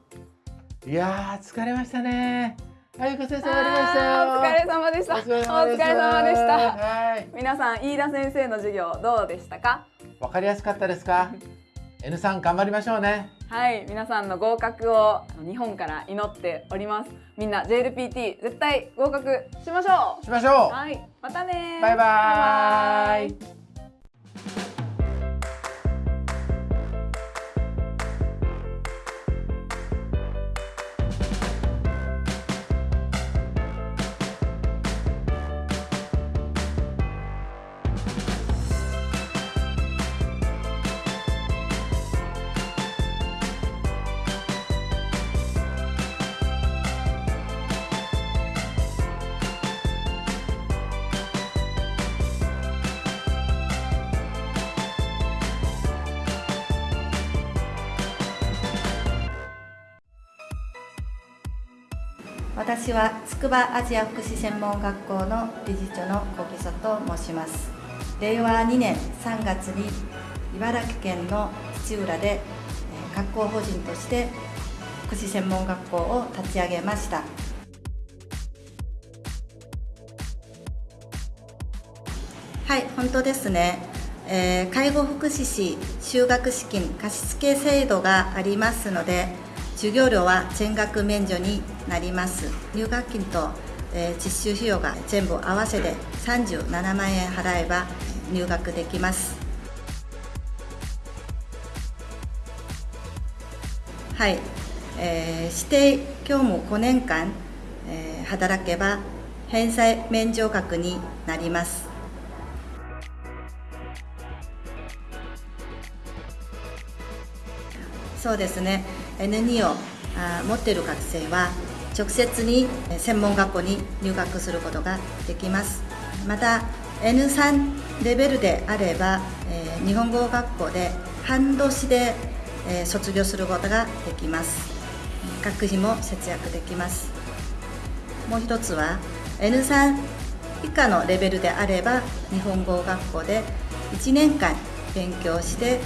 いやー、疲れましたね。あゆこ先生終わりましたよ。あーお疲れ様でした。おお疲れ様でした。疲れ様でした。はい。皆さん、飯田先生の授業どうでしたか？わかりやすかったですか (laughs) ?N さん頑張りましょうね。はい、皆さんの合格を日本から祈っております。みんな JLPT 絶対合格しましょしましょう。はい、またねバイバーイ私は筑波アジア福祉専門学校の理事長の小木曽と申します。令和2年3月に茨城県の土浦で学校法人として福祉専門学校を立ち上げました。はい本当ですね、えー介護福祉士就学資金貸付制度がありますので授業料は全額免除になります。入学金と、え実習費用が全部合わせて37万円払えば入学できます。はい、えー指定業務5年間、えー働けば返済免除額になります。そうですね。N2 を持っている学生は直接にえ専門学校に入学することができます。また N3 レベルであれば、え日本語学校で半年で、え卒業することができます。学費も節約できます。もう一つは N3 以下のレベルであれば日本語学校で1年間勉強してえ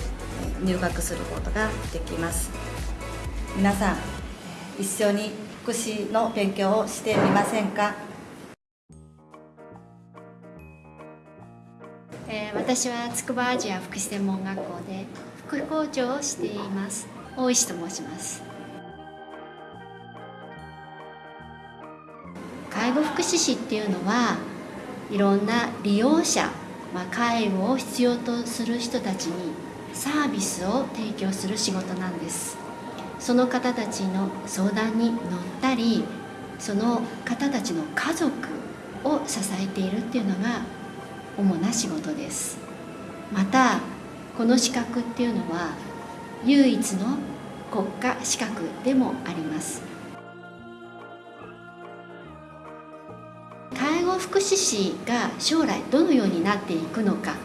入学することができます。皆さんえ一緒に福祉の勉強をしてみませんか？えー私は筑波アジア福祉専門学校で副校長をしています。大石と申します。介護福祉士っていうのはいろんな利用者、まあ、介護を必要とする人たちにサービスを提供する仕事なんです。その方たちの相談に乗ったりその方たちの家族を支えているっていうのが主な仕事です。またこの資格っていうのは唯一の国家資格でもあります。介護福祉士が将来どのようになっていくのか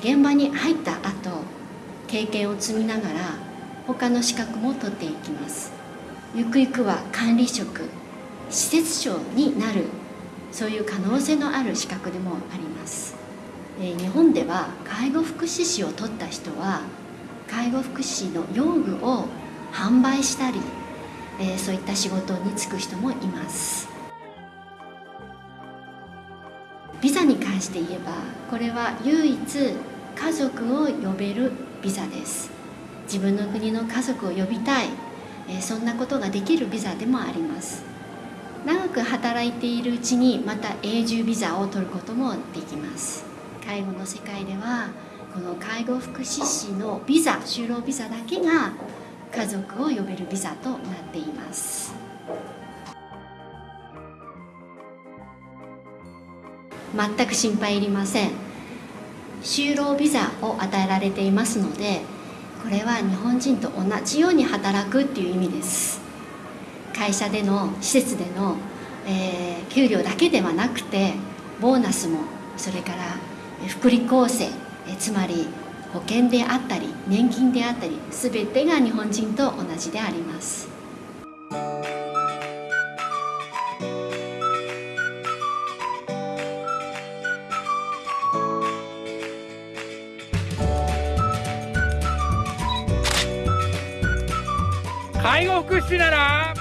現場に入った後経験を積みながら他の資格も取っていきます。ゆくゆくは管理職施設長になるそういう可能性のある資格でもあります。日本では介護福祉士を取った人は介護福祉士の用具を販売したりそういった仕事に就く人もいます。ビザに関して言えばこれは唯一家族を呼べるビザです。自分の国の家族を呼びたい。そんなことができるビザでもあります。長く働いているうちにまた永住ビザを取ることもできます。介護の世界ではこの介護福祉士のビザ就労ビザだけが家族を呼べるビザとなっています。全く心配いりません。就労ビザを与えられていますのでこれは日本人と同じように働くっていう意味です。会社での施設での、えー、給料だけではなくてボーナスもそれから福利厚生えつまり保険であったり年金であったり全てが日本人と同じであります。介護福祉士なら。